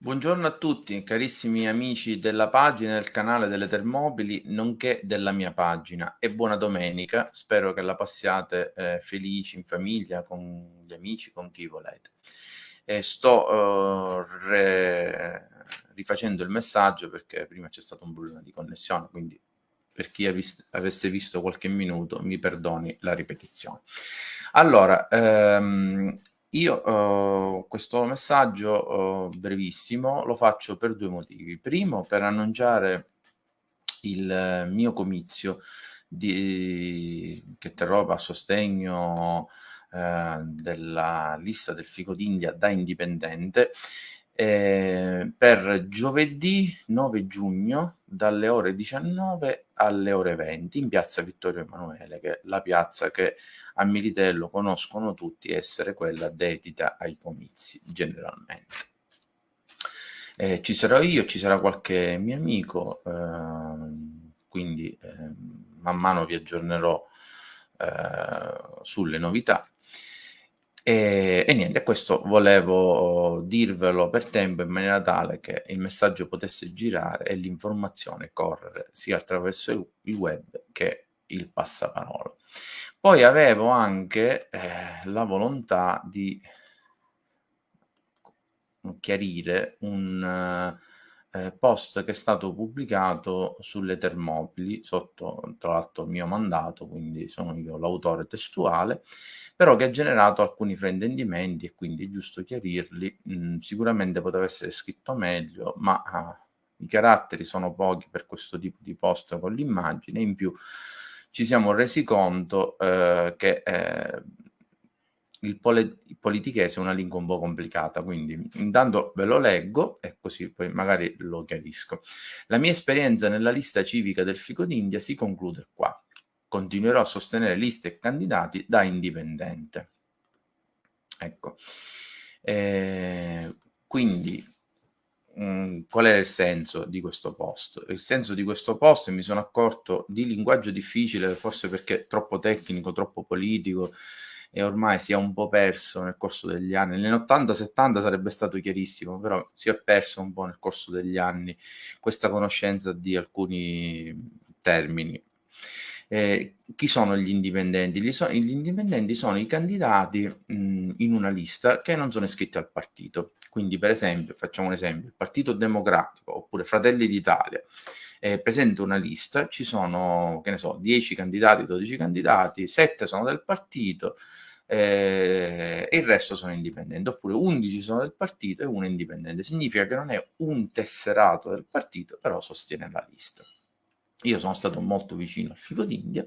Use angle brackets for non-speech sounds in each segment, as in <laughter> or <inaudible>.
Buongiorno a tutti, carissimi amici della pagina del canale delle Termobili, nonché della mia pagina e buona domenica. Spero che la passiate eh, felici in famiglia, con gli amici, con chi volete. E sto uh, re... rifacendo il messaggio perché prima c'è stato un problema di connessione, quindi per chi vis- avesse visto qualche minuto mi perdoni la ripetizione. Allora, ehm, io uh, questo messaggio uh, brevissimo lo faccio per due motivi. Primo, per annunciare il mio comizio di, che terrò a sostegno uh, della lista del Fico d'India da indipendente eh, per giovedì 9 giugno dalle ore 19 alle ore 20 in piazza Vittorio Emanuele, che è la piazza che a Militello conoscono tutti essere quella dedita ai comizi generalmente. Eh, ci sarò io, ci sarà qualche mio amico, eh, quindi ehm, man mano vi aggiornerò eh, sulle novità. E, e, niente, questo volevo dirvelo per tempo in maniera tale che il messaggio potesse girare e l'informazione correre sia attraverso il web che il passaparola. Poi avevo anche eh, la volontà di chiarire un eh, post che è stato pubblicato sulle Termopili sotto tra l'altro il mio mandato, quindi sono io l'autore testuale, però che ha generato alcuni fraintendimenti e quindi è giusto chiarirli. Mm, sicuramente poteva essere scritto meglio, ma ah, i caratteri sono pochi per questo tipo di post con l'immagine. In più ci siamo resi conto eh, che eh, il, pole- il politichese è una lingua un po' complicata, quindi intanto ve lo leggo e così poi magari lo chiarisco. La mia esperienza nella lista civica del Fico d'India si conclude qua continuerò a sostenere liste e candidati da indipendente. Ecco. Eh, quindi, mm, qual è il senso di questo post? Il senso di questo post mi sono accorto di linguaggio difficile, forse perché troppo tecnico, troppo politico e ormai si è un po' perso nel corso degli anni. Negli 80-70 sarebbe stato chiarissimo, però si è perso un po' nel corso degli anni questa conoscenza di alcuni termini. Eh, chi sono gli indipendenti? Gli, so- gli indipendenti sono i candidati mh, in una lista che non sono iscritti al partito. Quindi, per esempio, facciamo un esempio, il Partito Democratico oppure Fratelli d'Italia eh, presenta una lista, ci sono, che ne so, 10 candidati, 12 candidati, 7 sono del partito eh, e il resto sono indipendenti, oppure 11 sono del partito e uno è indipendente. Significa che non è un tesserato del partito, però sostiene la lista. Io sono stato molto vicino al fico d'India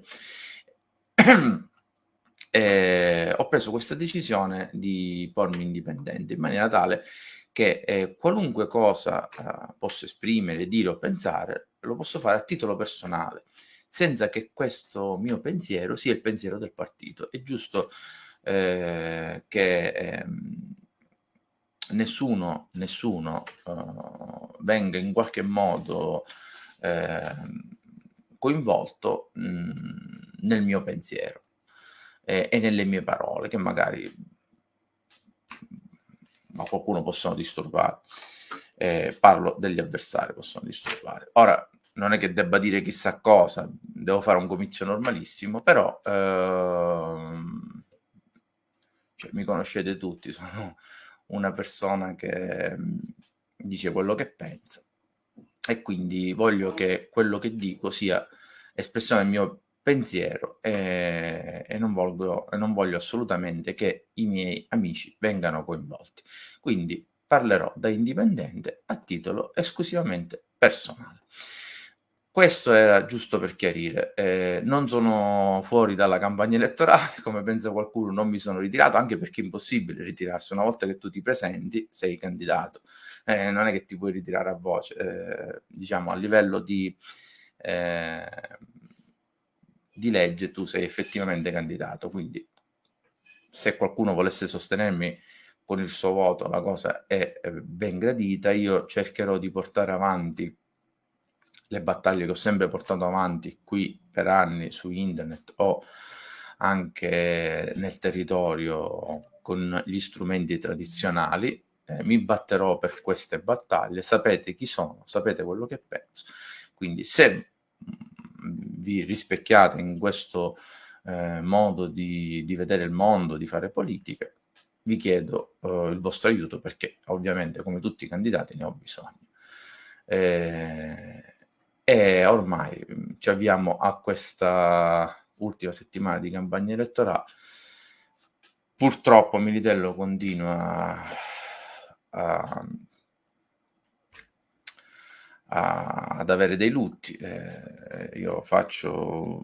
e <clears throat> ho preso questa decisione di pormi indipendente in maniera tale che eh, qualunque cosa eh, posso esprimere, dire o pensare, lo posso fare a titolo personale, senza che questo mio pensiero sia il pensiero del partito. È giusto eh, che ehm, nessuno, nessuno uh, venga in qualche modo eh, coinvolto mh, mhmm, nel mio pensiero e, e, nelle mie parole, che magari ma qualcuno possono disturbare. Eh, parlo degli avversari, possono disturbare. Ora, non è che debba dire chissà cosa, devo fare un comizio normalissimo, però ehm, cioè, mi conoscete tutti, sono una persona che mh, dice quello che pensa e quindi voglio che quello che dico sia espressione del mio pensiero e, e, non voglio, non voglio assolutamente che i miei amici vengano coinvolti. Quindi parlerò da indipendente a titolo esclusivamente personale. Questo era giusto per chiarire, eh, non sono fuori dalla campagna elettorale, <laughs> come pensa qualcuno, non mi sono ritirato, anche perché è impossibile ritirarsi, una volta che tu ti presenti sei candidato, eh, non è che ti puoi ritirare a voce, eh, diciamo a livello di, eh, di legge tu sei effettivamente candidato, quindi se qualcuno volesse sostenermi con il suo voto la cosa è ben gradita, io cercherò di portare avanti le battaglie che ho sempre portato avanti qui per anni su internet o anche nel territorio con gli strumenti tradizionali, eh, mi batterò per queste battaglie, sapete chi sono, sapete quello che penso. Quindi se vi rispecchiate in questo eh, modo di, di, vedere il mondo, di fare politica, vi chiedo eh, il vostro aiuto perché ovviamente come tutti i candidati ne ho bisogno. Eh, e ormai mm, ci avviamo a questa ultima settimana di campagna elettorale. Purtroppo Militello continua a, a, ad avere dei lutti. Eh, io faccio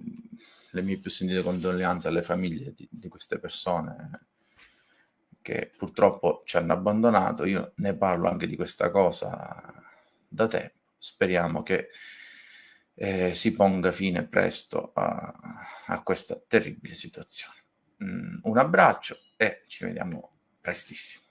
le mie più sentite condoglianze alle famiglie di, di queste persone che purtroppo ci hanno abbandonato. Io ne parlo anche di questa cosa da tempo. Speriamo che eh, si ponga fine presto a, a questa terribile situazione. Mm, un abbraccio e ci vediamo prestissimo.